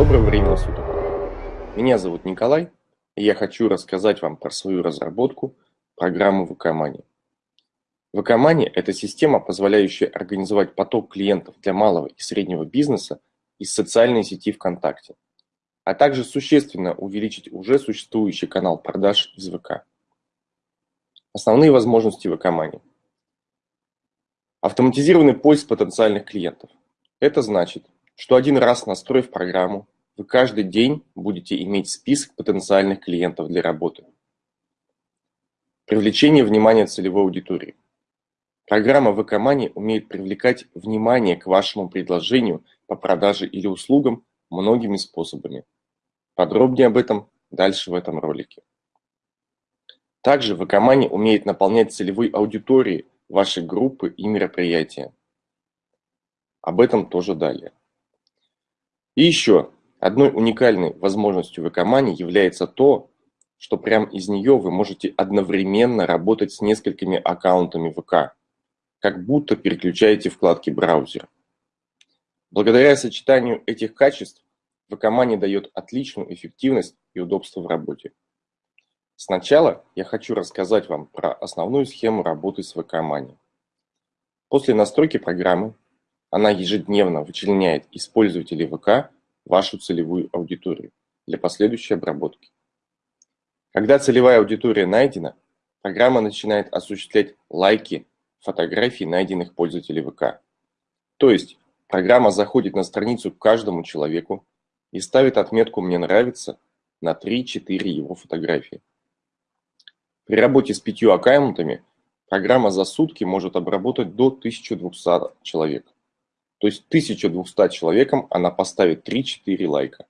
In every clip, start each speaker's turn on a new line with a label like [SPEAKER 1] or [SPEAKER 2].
[SPEAKER 1] Доброго времени суток! Меня зовут Николай, и я хочу рассказать вам про свою разработку программы VK Money. – это система, позволяющая организовать поток клиентов для малого и среднего бизнеса из социальной сети ВКонтакте, а также существенно увеличить уже существующий канал продаж из ВК. Основные возможности VK Автоматизированный поиск потенциальных клиентов. Это значит, что один раз настроив программу, вы каждый день будете иметь список потенциальных клиентов для работы. Привлечение внимания целевой аудитории. Программа VK Money умеет привлекать внимание к вашему предложению по продаже или услугам многими способами. Подробнее об этом дальше в этом ролике. Также VK Money умеет наполнять целевой аудиторией вашей группы и мероприятия. Об этом тоже далее. И еще, одной уникальной возможностью в Экомане является то, что прямо из нее вы можете одновременно работать с несколькими аккаунтами ВК, как будто переключаете вкладки браузера. Благодаря сочетанию этих качеств ВК дает отличную эффективность и удобство в работе. Сначала я хочу рассказать вам про основную схему работы с ВК После настройки программы она ежедневно вычленяет из пользователей ВК вашу целевую аудиторию для последующей обработки. Когда целевая аудитория найдена, программа начинает осуществлять лайки фотографий найденных пользователей ВК. То есть программа заходит на страницу к каждому человеку и ставит отметку «Мне нравится» на 3-4 его фотографии. При работе с пятью аккаунтами программа за сутки может обработать до 1200 человек. То есть 1200 человекам она поставит 3-4 лайка.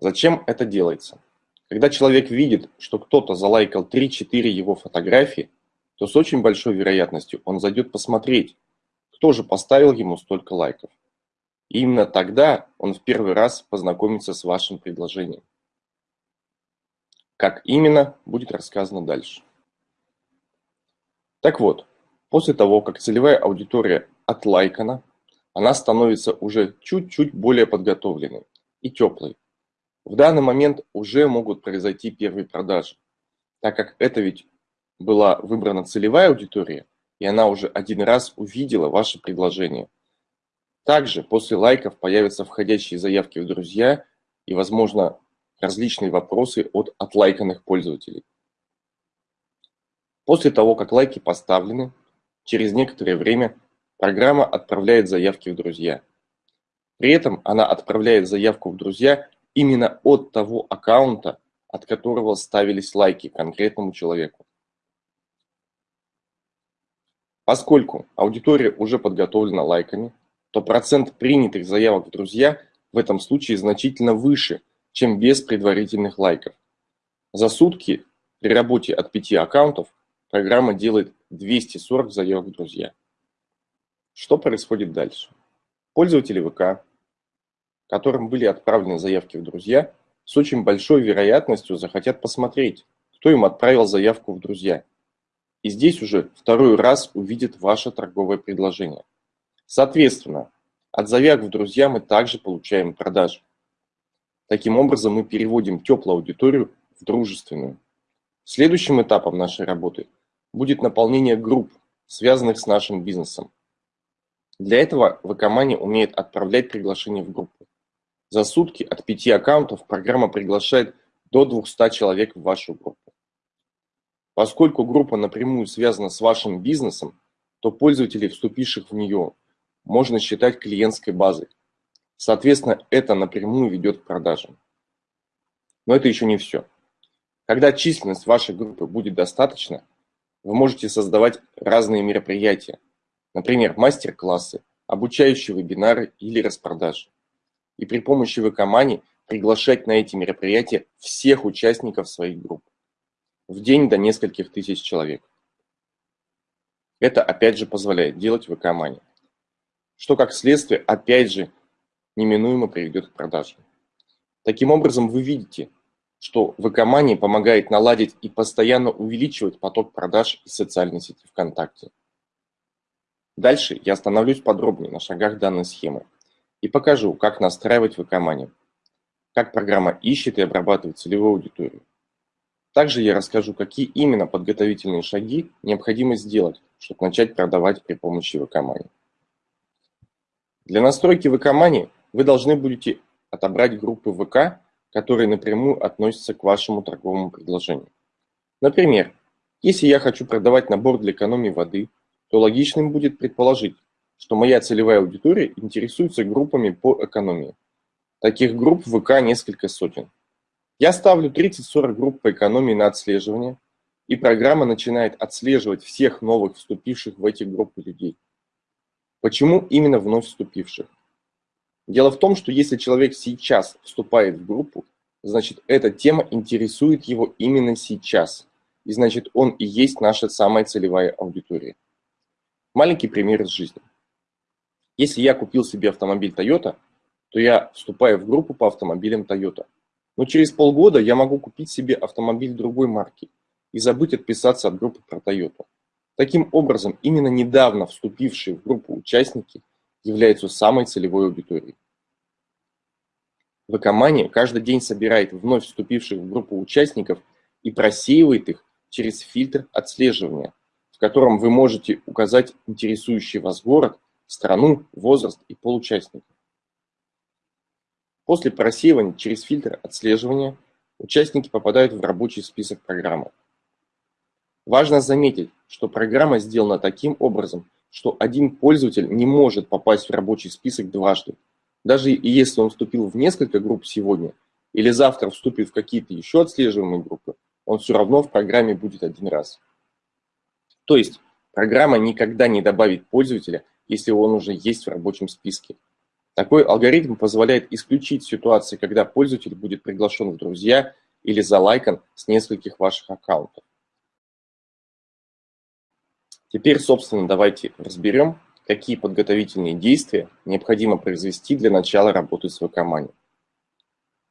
[SPEAKER 1] Зачем это делается? Когда человек видит, что кто-то залайкал 3-4 его фотографии, то с очень большой вероятностью он зайдет посмотреть, кто же поставил ему столько лайков. И именно тогда он в первый раз познакомится с вашим предложением. Как именно, будет рассказано дальше. Так вот, после того, как целевая аудитория отлайкана, она становится уже чуть-чуть более подготовленной и теплой. В данный момент уже могут произойти первые продажи, так как это ведь была выбрана целевая аудитория, и она уже один раз увидела ваше предложение. Также после лайков появятся входящие заявки в друзья и, возможно, различные вопросы от отлайканных пользователей. После того, как лайки поставлены, через некоторое время Программа отправляет заявки в друзья. При этом она отправляет заявку в друзья именно от того аккаунта, от которого ставились лайки конкретному человеку. Поскольку аудитория уже подготовлена лайками, то процент принятых заявок в друзья в этом случае значительно выше, чем без предварительных лайков. За сутки при работе от 5 аккаунтов программа делает 240 заявок в друзья. Что происходит дальше? Пользователи ВК, которым были отправлены заявки в друзья, с очень большой вероятностью захотят посмотреть, кто им отправил заявку в друзья. И здесь уже второй раз увидят ваше торговое предложение. Соответственно, от заявок в друзья мы также получаем продажи. Таким образом мы переводим теплую аудиторию в дружественную. Следующим этапом нашей работы будет наполнение групп, связанных с нашим бизнесом. Для этого Вакомани умеет отправлять приглашения в группу. За сутки от пяти аккаунтов программа приглашает до 200 человек в вашу группу. Поскольку группа напрямую связана с вашим бизнесом, то пользователей, вступивших в нее, можно считать клиентской базой. Соответственно, это напрямую ведет к продажам. Но это еще не все. Когда численность вашей группы будет достаточно, вы можете создавать разные мероприятия, Например, мастер-классы, обучающие вебинары или распродажи. И при помощи ВК приглашать на эти мероприятия всех участников своих групп. В день до нескольких тысяч человек. Это опять же позволяет делать ВК Что как следствие опять же неминуемо приведет к продаже. Таким образом вы видите, что ВК помогает наладить и постоянно увеличивать поток продаж из социальной сети ВКонтакте. Дальше я остановлюсь подробнее на шагах данной схемы и покажу, как настраивать вк как программа ищет и обрабатывает целевую аудиторию. Также я расскажу, какие именно подготовительные шаги необходимо сделать, чтобы начать продавать при помощи ВК-мани. Для настройки ВК-мани вы должны будете отобрать группы ВК, которые напрямую относятся к вашему торговому предложению. Например, если я хочу продавать набор для экономии воды, то логичным будет предположить, что моя целевая аудитория интересуется группами по экономии. Таких групп в ВК несколько сотен. Я ставлю 30-40 групп по экономии на отслеживание, и программа начинает отслеживать всех новых вступивших в эти группы людей. Почему именно вновь вступивших? Дело в том, что если человек сейчас вступает в группу, значит эта тема интересует его именно сейчас, и значит он и есть наша самая целевая аудитория. Маленький пример из жизни. Если я купил себе автомобиль Toyota, то я вступаю в группу по автомобилям Toyota. Но через полгода я могу купить себе автомобиль другой марки и забыть отписаться от группы про Toyota. Таким образом, именно недавно вступившие в группу участники являются самой целевой аудиторией. Вкомания каждый день собирает вновь вступивших в группу участников и просеивает их через фильтр отслеживания, котором вы можете указать интересующий вас город, страну, возраст и пол участников. После просеивания через фильтр отслеживания участники попадают в рабочий список программы. Важно заметить, что программа сделана таким образом, что один пользователь не может попасть в рабочий список дважды. Даже если он вступил в несколько групп сегодня, или завтра вступит в какие-то еще отслеживаемые группы, он все равно в программе будет один раз. То есть программа никогда не добавит пользователя, если он уже есть в рабочем списке. Такой алгоритм позволяет исключить ситуации, когда пользователь будет приглашен в друзья или залайкан с нескольких ваших аккаунтов. Теперь, собственно, давайте разберем, какие подготовительные действия необходимо произвести для начала работы с ВК-мани.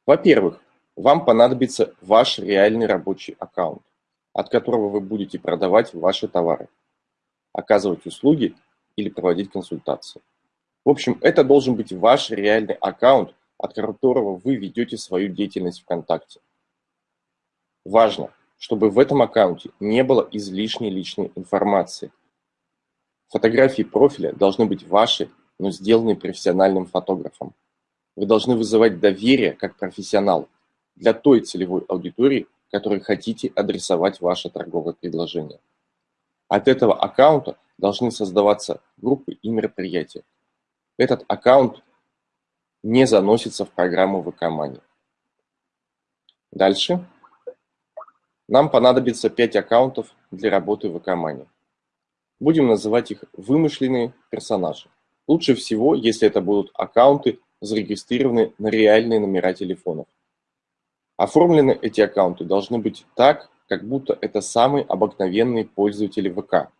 [SPEAKER 1] Во-первых, вам понадобится ваш реальный рабочий аккаунт, от которого вы будете продавать ваши товары, оказывать услуги или проводить консультации. В общем, это должен быть ваш реальный аккаунт, от которого вы ведете свою деятельность ВКонтакте. Важно, чтобы в этом аккаунте не было излишней личной информации. Фотографии профиля должны быть ваши, но сделанные профессиональным фотографом. Вы должны вызывать доверие как профессионал для той целевой аудитории, которой хотите адресовать ваше торговое предложение. От этого аккаунта должны создаваться группы и мероприятия. Этот аккаунт не заносится в программу ВК-мани. Дальше. Нам понадобится 5 аккаунтов для работы в ВК-мани. Будем называть их вымышленные персонажи. Лучше всего, если это будут аккаунты, зарегистрированные на реальные номера телефонов. Оформлены эти аккаунты должны быть так, как будто это самые обыкновенные пользователи ВК.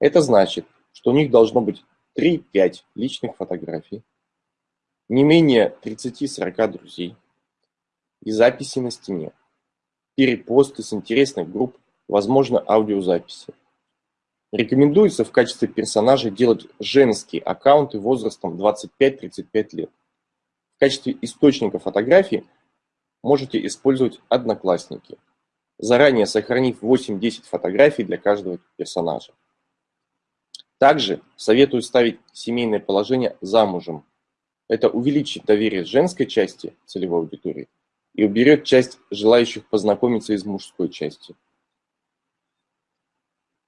[SPEAKER 1] Это значит, что у них должно быть 3-5 личных фотографий, не менее 30-40 друзей и записи на стене перепосты с интересных групп, возможно аудиозаписи. Рекомендуется в качестве персонажей делать женские аккаунты возрастом 25-35 лет. В качестве источника фотографий можете использовать одноклассники, заранее сохранив 8-10 фотографий для каждого персонажа. Также советую ставить семейное положение замужем. Это увеличит доверие женской части целевой аудитории и уберет часть желающих познакомиться из мужской части.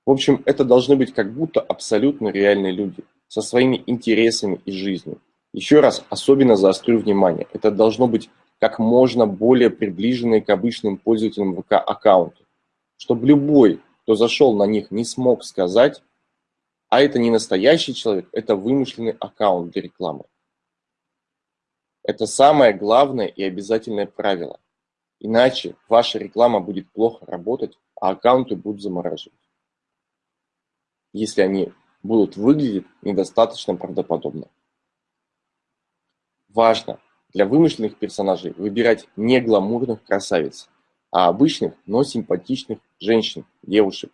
[SPEAKER 1] В общем, это должны быть как будто абсолютно реальные люди, со своими интересами и жизнью. Еще раз особенно заострю внимание, это должно быть как можно более приближенные к обычным пользователям ВК аккаунты, чтобы любой, кто зашел на них, не смог сказать, а это не настоящий человек, это вымышленный аккаунт для рекламы. Это самое главное и обязательное правило. Иначе ваша реклама будет плохо работать, а аккаунты будут замораживать. Если они будут выглядеть недостаточно правдоподобно. Важно для вымышленных персонажей выбирать не гламурных красавиц, а обычных, но симпатичных женщин, девушек,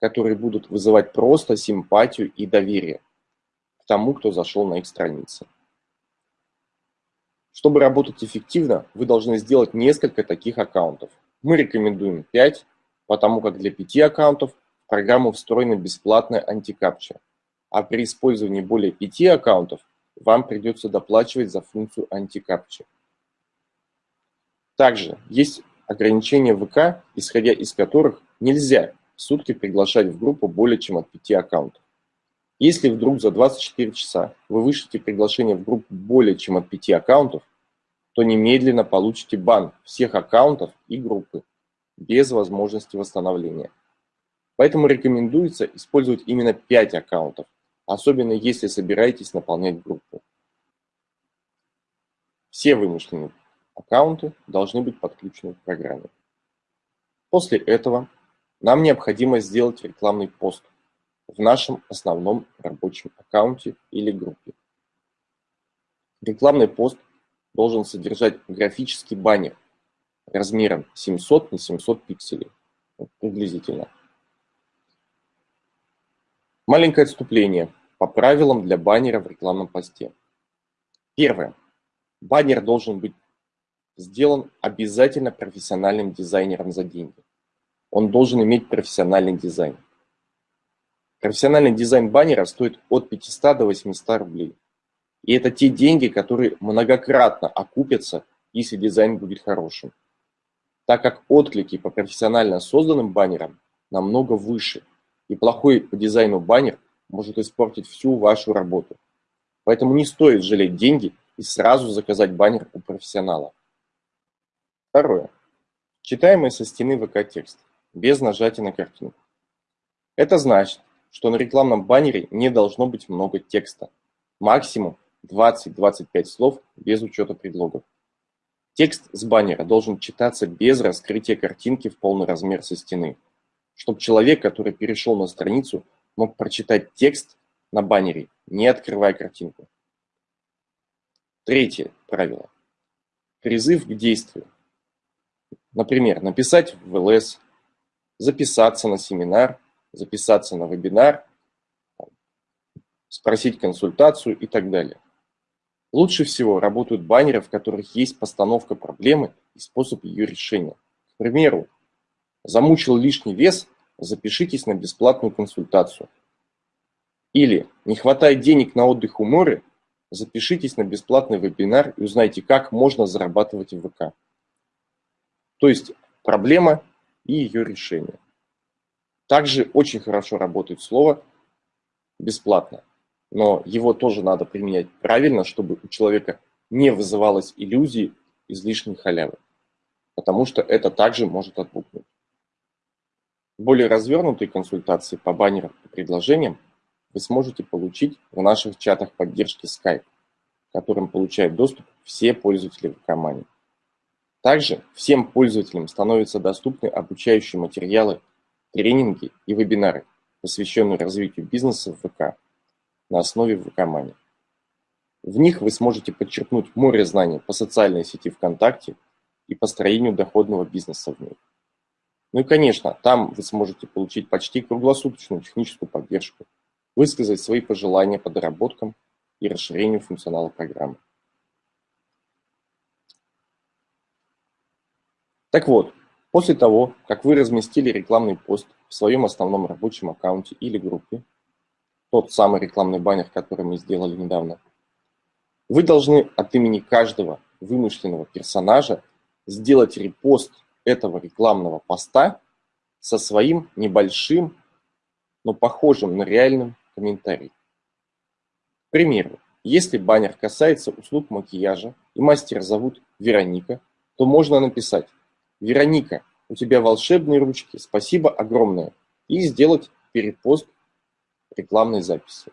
[SPEAKER 1] которые будут вызывать просто симпатию и доверие к тому, кто зашел на их страницы. Чтобы работать эффективно, вы должны сделать несколько таких аккаунтов. Мы рекомендуем 5, потому как для 5 аккаунтов в программу встроена бесплатная антикапча, а при использовании более 5 аккаунтов вам придется доплачивать за функцию антикапчи. Также есть ограничения ВК, исходя из которых нельзя в сутки приглашать в группу более чем от 5 аккаунтов. Если вдруг за 24 часа вы вышлите приглашение в группу более чем от 5 аккаунтов, то немедленно получите бан всех аккаунтов и группы без возможности восстановления. Поэтому рекомендуется использовать именно 5 аккаунтов, особенно если собираетесь наполнять группу. Все вымышленные аккаунты должны быть подключены к программе. После этого нам необходимо сделать рекламный пост в нашем основном рабочем аккаунте или группе. Рекламный пост должен содержать графический баннер размером 700 на 700 пикселей, приблизительно. Маленькое отступление по правилам для баннера в рекламном посте. Первое. Баннер должен быть сделан обязательно профессиональным дизайнером за деньги. Он должен иметь профессиональный дизайн. Профессиональный дизайн баннера стоит от 500 до 800 рублей. И это те деньги, которые многократно окупятся, если дизайн будет хорошим. Так как отклики по профессионально созданным баннерам намного выше, и плохой по дизайну баннер может испортить всю вашу работу. Поэтому не стоит жалеть деньги и сразу заказать баннер у профессионала. Второе. Читаемый со стены ВК текст, без нажатия на картинку. Это значит, что на рекламном баннере не должно быть много текста. Максимум 20-25 слов без учета предлогов. Текст с баннера должен читаться без раскрытия картинки в полный размер со стены, чтобы человек, который перешел на страницу, мог прочитать текст на баннере, не открывая картинку. Третье правило. Призыв к действию. Например, написать в ЛС, записаться на семинар, записаться на вебинар, спросить консультацию и так далее. Лучше всего работают баннеры, в которых есть постановка проблемы и способ ее решения. К примеру, замучил лишний вес, запишитесь на бесплатную консультацию. Или не хватает денег на отдых у моря, запишитесь на бесплатный вебинар и узнайте, как можно зарабатывать в ВК. То есть проблема и ее решение. Также очень хорошо работает слово «бесплатно», но его тоже надо применять правильно, чтобы у человека не вызывалось иллюзии излишней халявы, потому что это также может отпугнуть. Более развернутые консультации по баннерам и предложениям вы сможете получить в наших чатах поддержки Skype, которым получают доступ все пользователи ВК Также всем пользователям становятся доступны обучающие материалы тренинги и вебинары, посвященные развитию бизнеса в ВК на основе ВК-мани. В них вы сможете подчеркнуть море знаний по социальной сети ВКонтакте и построению доходного бизнеса в ней. Ну и, конечно, там вы сможете получить почти круглосуточную техническую поддержку, высказать свои пожелания по доработкам и расширению функционала программы. Так вот, После того, как вы разместили рекламный пост в своем основном рабочем аккаунте или группе, тот самый рекламный баннер, который мы сделали недавно, вы должны от имени каждого вымышленного персонажа сделать репост этого рекламного поста со своим небольшим, но похожим на реальным комментарием. К примеру, если баннер касается услуг макияжа и мастера зовут Вероника, то можно написать Вероника, у тебя волшебные ручки, спасибо огромное. И сделать перепост рекламной записи.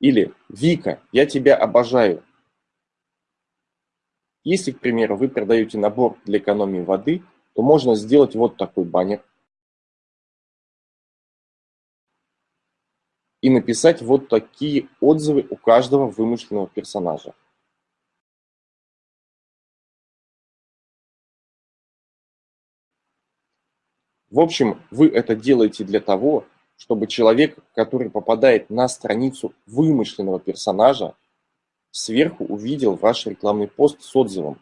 [SPEAKER 1] Или Вика, я тебя обожаю. Если, к примеру, вы продаете набор для экономии воды, то можно сделать вот такой баннер и написать вот такие отзывы у каждого вымышленного персонажа. В общем, вы это делаете для того, чтобы человек, который попадает на страницу вымышленного персонажа, сверху увидел ваш рекламный пост с отзывом,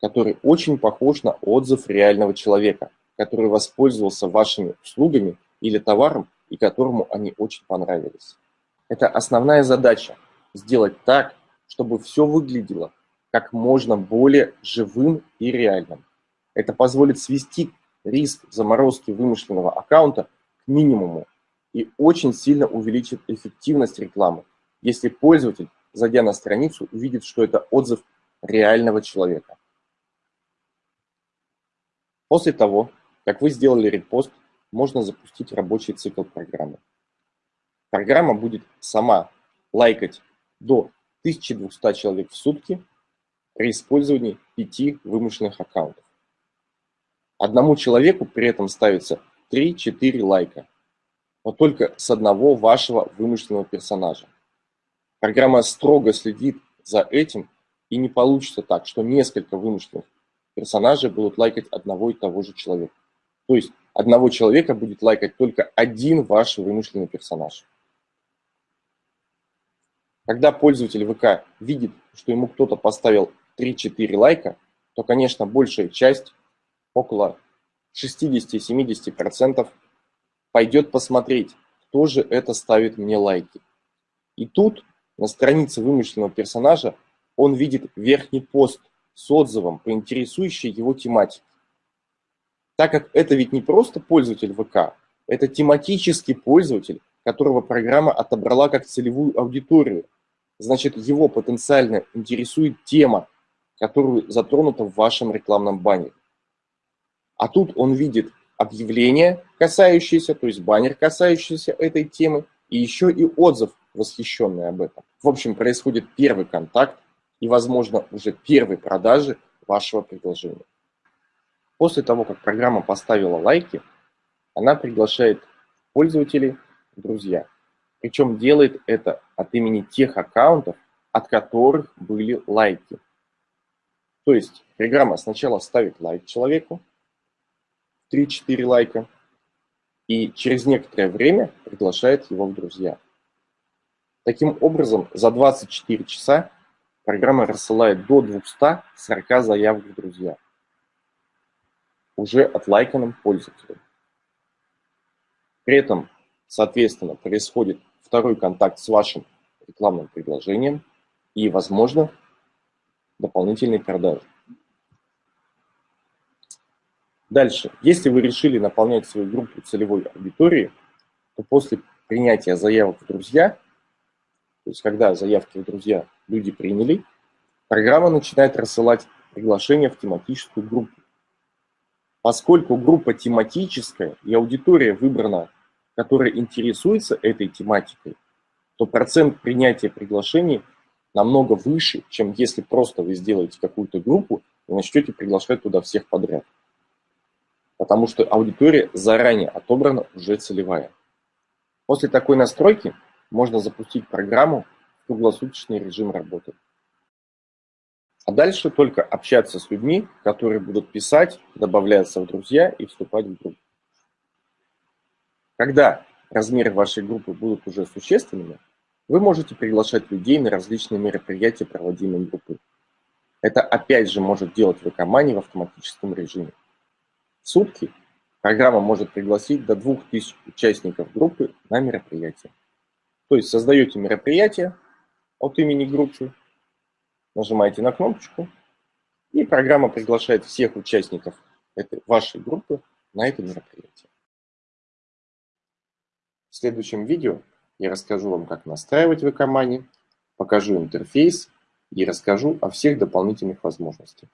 [SPEAKER 1] который очень похож на отзыв реального человека, который воспользовался вашими услугами или товаром и которому они очень понравились. Это основная задача – сделать так, чтобы все выглядело как можно более живым и реальным. Это позволит свести риск заморозки вымышленного аккаунта к минимуму и очень сильно увеличит эффективность рекламы, если пользователь, зайдя на страницу, увидит, что это отзыв реального человека. После того, как вы сделали репост, можно запустить рабочий цикл программы. Программа будет сама лайкать до 1200 человек в сутки при использовании пяти вымышленных аккаунтов. Одному человеку при этом ставится 3-4 лайка, но только с одного вашего вымышленного персонажа. Программа строго следит за этим, и не получится так, что несколько вымышленных персонажей будут лайкать одного и того же человека. То есть одного человека будет лайкать только один ваш вымышленный персонаж. Когда пользователь ВК видит, что ему кто-то поставил 3-4 лайка, то, конечно, большая часть, около 60-70%, пойдет посмотреть, кто же это ставит мне лайки. И тут на странице вымышленного персонажа он видит верхний пост с отзывом по интересующей его тематике. Так как это ведь не просто пользователь ВК, это тематический пользователь, которого программа отобрала как целевую аудиторию – значит его потенциально интересует тема, которую затронута в вашем рекламном баннере. А тут он видит объявление, касающееся, то есть баннер, касающийся этой темы, и еще и отзыв, восхищенный об этом. В общем, происходит первый контакт и, возможно, уже первые продажи вашего предложения. После того, как программа поставила лайки, она приглашает пользователей друзья. Причем делает это от имени тех аккаунтов, от которых были лайки. То есть программа сначала ставит лайк человеку, 3-4 лайка, и через некоторое время приглашает его в друзья. Таким образом, за 24 часа программа рассылает до 240 заявок в друзья уже от лайканным пользователям. При этом, соответственно, происходит второй контакт с вашим рекламным предложением и, возможно, дополнительные продажи. Дальше. Если вы решили наполнять свою группу целевой аудитории, то после принятия заявок в друзья, то есть когда заявки в друзья люди приняли, программа начинает рассылать приглашения в тематическую группу. Поскольку группа тематическая и аудитория выбрана которая интересуется этой тематикой, то процент принятия приглашений намного выше, чем если просто вы сделаете какую-то группу и начнете приглашать туда всех подряд. Потому что аудитория заранее отобрана уже целевая. После такой настройки можно запустить программу в круглосуточный режим работы. А дальше только общаться с людьми, которые будут писать, добавляться в друзья и вступать в группу. Когда размеры вашей группы будут уже существенными, вы можете приглашать людей на различные мероприятия, проводимые группой. Это опять же может делать веб-команде в автоматическом режиме. В сутки программа может пригласить до 2000 участников группы на мероприятие. То есть создаете мероприятие от имени группы, нажимаете на кнопочку, и программа приглашает всех участников этой, вашей группы на это мероприятие. В следующем видео я расскажу вам, как настраивать веб-команде, покажу интерфейс и расскажу о всех дополнительных возможностях.